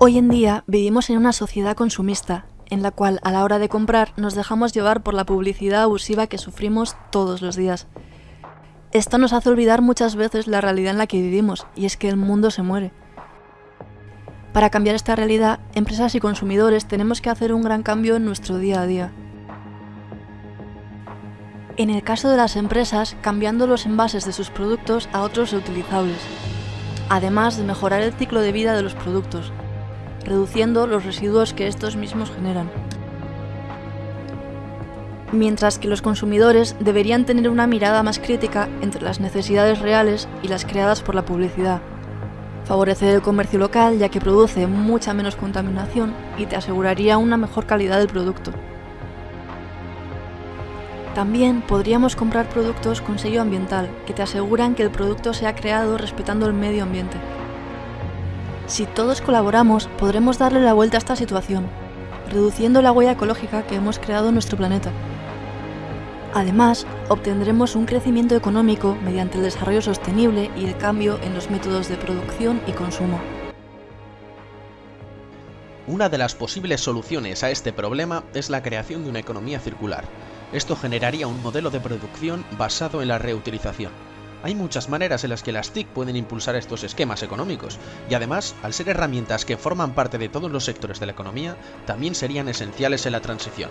Hoy en día vivimos en una sociedad consumista, en la cual a la hora de comprar nos dejamos llevar por la publicidad abusiva que sufrimos todos los días. Esto nos hace olvidar muchas veces la realidad en la que vivimos, y es que el mundo se muere. Para cambiar esta realidad, empresas y consumidores tenemos que hacer un gran cambio en nuestro día a día. En el caso de las empresas, cambiando los envases de sus productos a otros reutilizables, además de mejorar el ciclo de vida de los productos, reduciendo los residuos que estos mismos generan. Mientras que los consumidores deberían tener una mirada más crítica entre las necesidades reales y las creadas por la publicidad. Favorecer el comercio local ya que produce mucha menos contaminación y te aseguraría una mejor calidad del producto. También podríamos comprar productos con sello ambiental, que te aseguran que el producto se ha creado respetando el medio ambiente. Si todos colaboramos, podremos darle la vuelta a esta situación, reduciendo la huella ecológica que hemos creado en nuestro planeta. Además, obtendremos un crecimiento económico mediante el desarrollo sostenible y el cambio en los métodos de producción y consumo. Una de las posibles soluciones a este problema es la creación de una economía circular. Esto generaría un modelo de producción basado en la reutilización. Hay muchas maneras en las que las TIC pueden impulsar estos esquemas económicos, y además, al ser herramientas que forman parte de todos los sectores de la economía, también serían esenciales en la transición.